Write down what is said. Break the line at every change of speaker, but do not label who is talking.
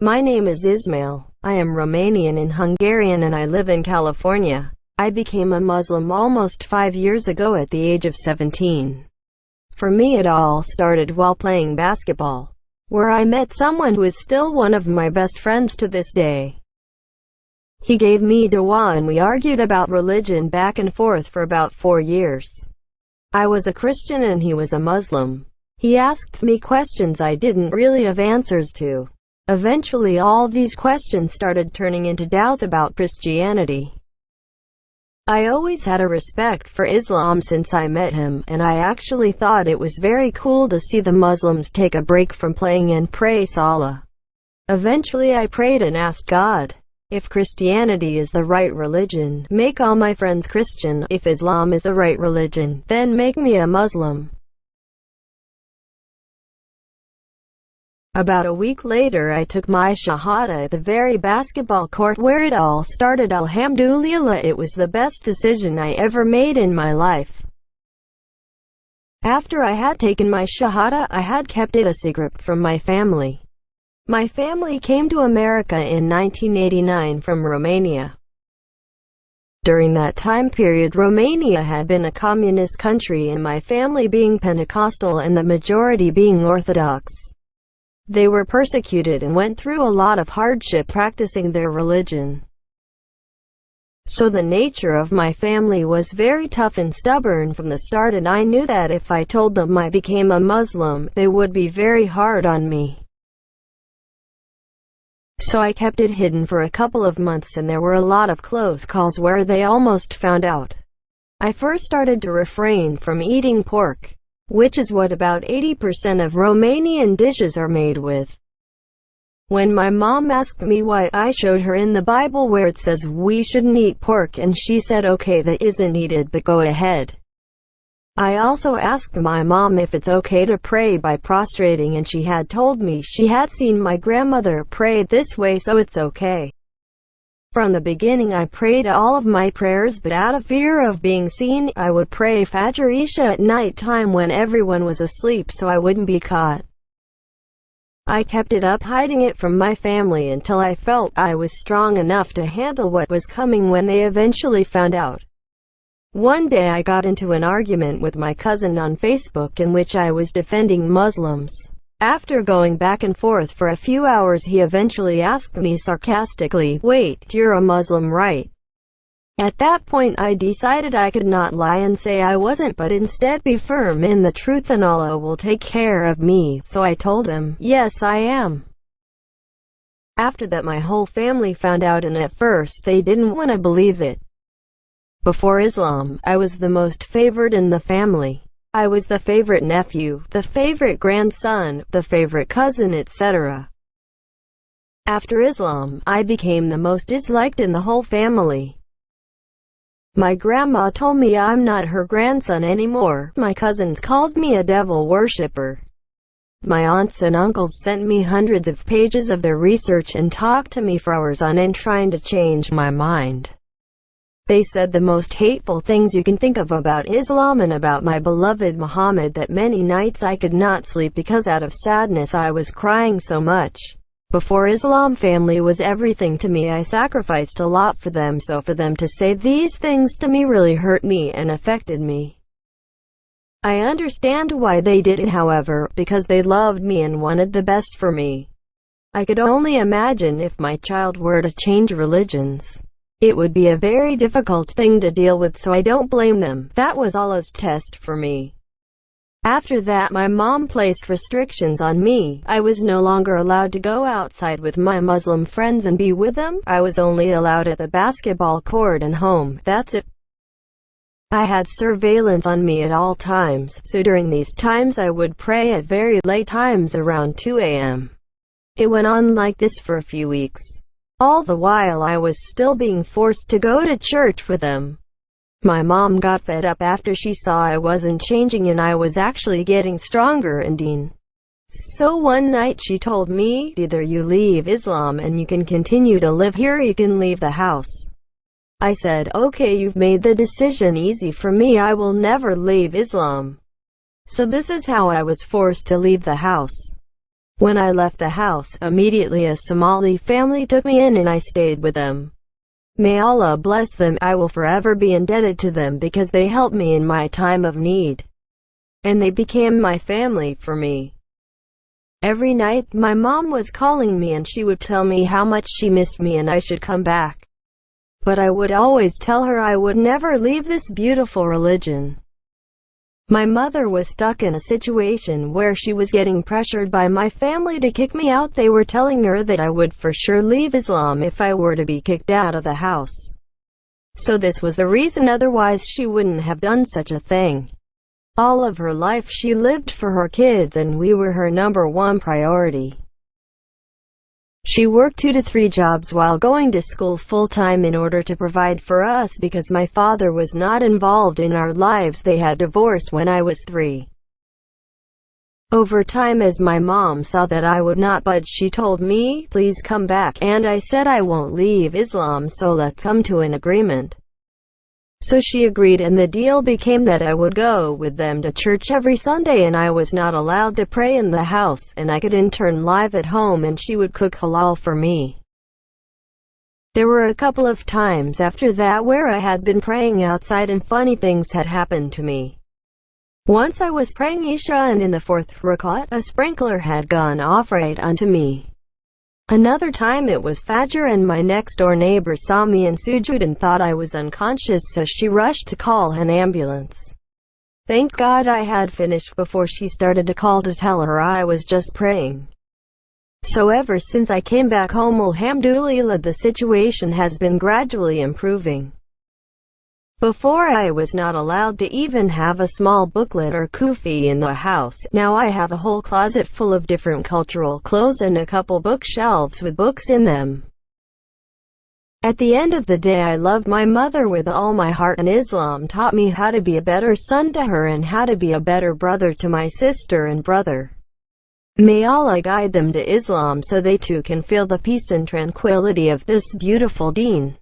My name is Ismail. I am Romanian and Hungarian and I live in California. I became a Muslim almost five years ago at the age of 17. For me it all started while playing basketball, where I met someone who is still one of my best friends to this day. He gave me dawah and we argued about religion back and forth for about four years. I was a Christian and he was a Muslim. He asked me questions I didn't really have answers to. Eventually all these questions started turning into doubts about Christianity. I always had a respect for Islam since I met him, and I actually thought it was very cool to see the Muslims take a break from playing and pray Salah. Eventually I prayed and asked God, if Christianity is the right religion, make all my friends Christian. If Islam is the right religion, then make me a Muslim. About a week later I took my shahada at the very basketball court where it all started alhamdulillah it was the best decision I ever made in my life. After I had taken my shahada I had kept it a secret from my family. My family came to America in 1989 from Romania. During that time period Romania had been a communist country and my family being Pentecostal and the majority being Orthodox. They were persecuted and went through a lot of hardship practicing their religion. So the nature of my family was very tough and stubborn from the start and I knew that if I told them I became a Muslim, they would be very hard on me. So I kept it hidden for a couple of months and there were a lot of close calls where they almost found out. I first started to refrain from eating pork which is what about 80% of Romanian dishes are made with. When my mom asked me why, I showed her in the Bible where it says we shouldn't eat pork and she said okay that isn't needed but go ahead. I also asked my mom if it's okay to pray by prostrating and she had told me she had seen my grandmother pray this way so it's okay. From the beginning I prayed all of my prayers but out of fear of being seen, I would pray Fajr Isha at night time when everyone was asleep so I wouldn't be caught. I kept it up hiding it from my family until I felt I was strong enough to handle what was coming when they eventually found out. One day I got into an argument with my cousin on Facebook in which I was defending Muslims. After going back and forth for a few hours he eventually asked me sarcastically, wait, you're a Muslim right? At that point I decided I could not lie and say I wasn't but instead be firm in the truth and Allah will take care of me, so I told him, yes I am. After that my whole family found out and at first they didn't want to believe it. Before Islam, I was the most favored in the family. I was the favorite nephew, the favorite grandson, the favorite cousin etc. After Islam, I became the most disliked in the whole family. My grandma told me I'm not her grandson anymore. My cousins called me a devil worshipper. My aunts and uncles sent me hundreds of pages of their research and talked to me for hours on end trying to change my mind. They said the most hateful things you can think of about Islam and about my beloved Muhammad that many nights I could not sleep because out of sadness I was crying so much. Before Islam family was everything to me I sacrificed a lot for them so for them to say these things to me really hurt me and affected me. I understand why they did it however, because they loved me and wanted the best for me. I could only imagine if my child were to change religions. It would be a very difficult thing to deal with so I don't blame them. That was Allah's test for me. After that my mom placed restrictions on me. I was no longer allowed to go outside with my Muslim friends and be with them. I was only allowed at the basketball court and home. That's it. I had surveillance on me at all times, so during these times I would pray at very late times around 2 a.m. It went on like this for a few weeks. All the while I was still being forced to go to church with them. My mom got fed up after she saw I wasn't changing and I was actually getting stronger and deen. So one night she told me, either you leave Islam and you can continue to live here you can leave the house. I said, okay you've made the decision easy for me I will never leave Islam. So this is how I was forced to leave the house. When I left the house, immediately a Somali family took me in and I stayed with them. May Allah bless them, I will forever be indebted to them because they helped me in my time of need. And they became my family for me. Every night, my mom was calling me and she would tell me how much she missed me and I should come back. But I would always tell her I would never leave this beautiful religion. My mother was stuck in a situation where she was getting pressured by my family to kick me out. They were telling her that I would for sure leave Islam if I were to be kicked out of the house. So this was the reason otherwise she wouldn't have done such a thing. All of her life she lived for her kids and we were her number one priority. She worked two to three jobs while going to school full-time in order to provide for us because my father was not involved in our lives they had divorced when I was three. Over time as my mom saw that I would not budge she told me, please come back, and I said I won't leave Islam so let's come to an agreement. So she agreed and the deal became that I would go with them to church every Sunday and I was not allowed to pray in the house, and I could intern live at home and she would cook halal for me. There were a couple of times after that where I had been praying outside and funny things had happened to me. Once I was praying Isha and in the fourth rakat, a sprinkler had gone off right onto me. Another time it was Fajr and my next-door neighbor saw me in sujud and thought I was unconscious so she rushed to call an ambulance. Thank God I had finished before she started to call to tell her I was just praying. So ever since I came back home alhamdulillah the situation has been gradually improving. Before I was not allowed to even have a small booklet or kufi in the house, now I have a whole closet full of different cultural clothes and a couple bookshelves with books in them. At the end of the day I loved my mother with all my heart and Islam taught me how to be a better son to her and how to be a better brother to my sister and brother. May Allah guide them to Islam so they too can feel the peace and tranquility of this beautiful deen.